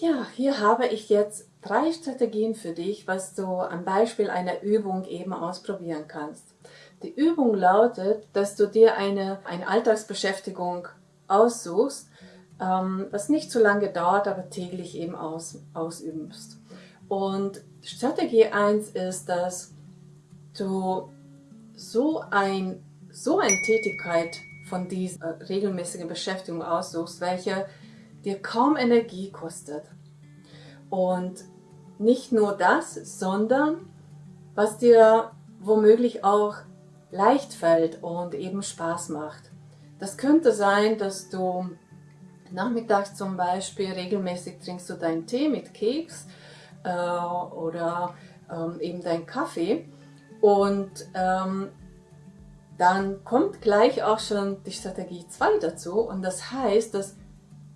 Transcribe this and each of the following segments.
Ja, hier habe ich jetzt drei Strategien für dich, was du am Beispiel einer Übung eben ausprobieren kannst. Die Übung lautet, dass du dir eine, eine Alltagsbeschäftigung aussuchst, ähm, was nicht so lange dauert, aber täglich eben aus, ausübst. Und Strategie 1 ist, dass du so, ein, so eine Tätigkeit von dieser regelmäßigen Beschäftigung aussuchst, welche dir kaum Energie kostet. Und nicht nur das, sondern was dir womöglich auch leicht fällt und eben Spaß macht. Das könnte sein, dass du nachmittags zum Beispiel regelmäßig trinkst du deinen Tee mit Keks äh, oder ähm, eben deinen Kaffee und ähm, dann kommt gleich auch schon die Strategie 2 dazu und das heißt, dass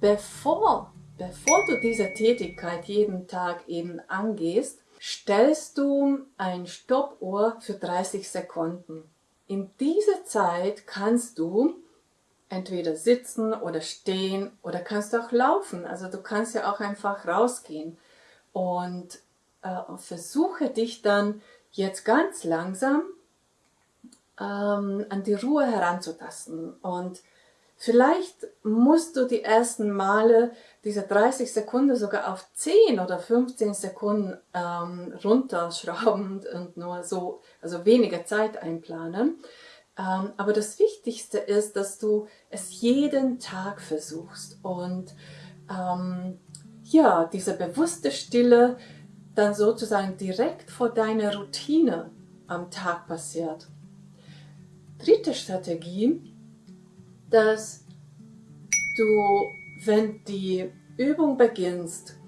bevor, bevor du diese Tätigkeit jeden Tag eben angehst, stellst du ein Stoppuhr für 30 Sekunden. In dieser Zeit kannst du entweder sitzen oder stehen oder kannst auch laufen. Also du kannst ja auch einfach rausgehen und äh, versuche dich dann jetzt ganz langsam ähm, an die Ruhe heranzutasten und Vielleicht musst du die ersten Male diese 30 Sekunden sogar auf 10 oder 15 Sekunden ähm, runterschrauben und nur so, also weniger Zeit einplanen. Ähm, aber das Wichtigste ist, dass du es jeden Tag versuchst und ähm, ja, diese bewusste Stille dann sozusagen direkt vor deiner Routine am Tag passiert. Dritte Strategie dass du, wenn die Übung beginnst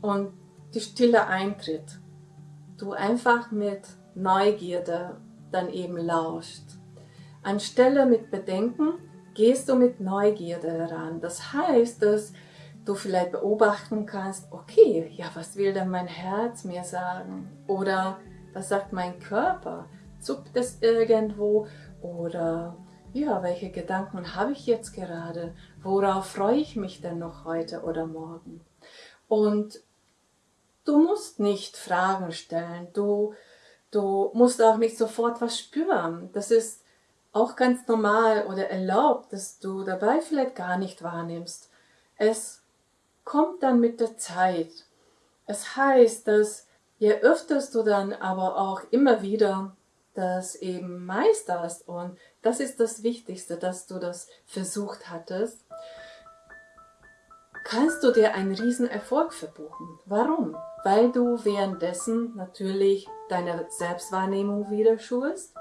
und die Stille eintritt, du einfach mit Neugierde dann eben lauscht. Anstelle mit Bedenken gehst du mit Neugierde heran. Das heißt, dass du vielleicht beobachten kannst, okay, ja, was will denn mein Herz mir sagen? Oder was sagt mein Körper? Zuckt es irgendwo? Oder ja, welche Gedanken habe ich jetzt gerade? Worauf freue ich mich denn noch heute oder morgen? Und du musst nicht Fragen stellen, du, du musst auch nicht sofort was spüren. Das ist auch ganz normal oder erlaubt, dass du dabei vielleicht gar nicht wahrnimmst. Es kommt dann mit der Zeit. Es heißt, dass je öfter du dann aber auch immer wieder das eben meisterst und das ist das Wichtigste, dass du das versucht hattest, kannst du dir einen riesen Erfolg verbuchen. Warum? Weil du währenddessen natürlich deine Selbstwahrnehmung wieder schulst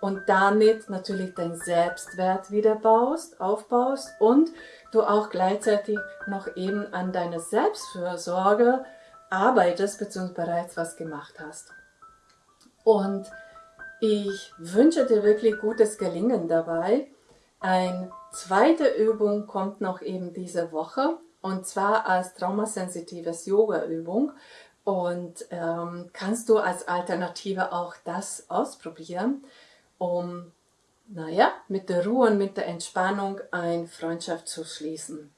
und damit natürlich dein Selbstwert wieder baust, aufbaust und du auch gleichzeitig noch eben an deiner Selbstfürsorge arbeitest bzw. bereits was gemacht hast. Und ich wünsche dir wirklich gutes Gelingen dabei. Eine zweite Übung kommt noch eben diese Woche und zwar als traumasensitives Yoga-Übung und ähm, kannst du als Alternative auch das ausprobieren, um naja, mit der Ruhe und mit der Entspannung eine Freundschaft zu schließen.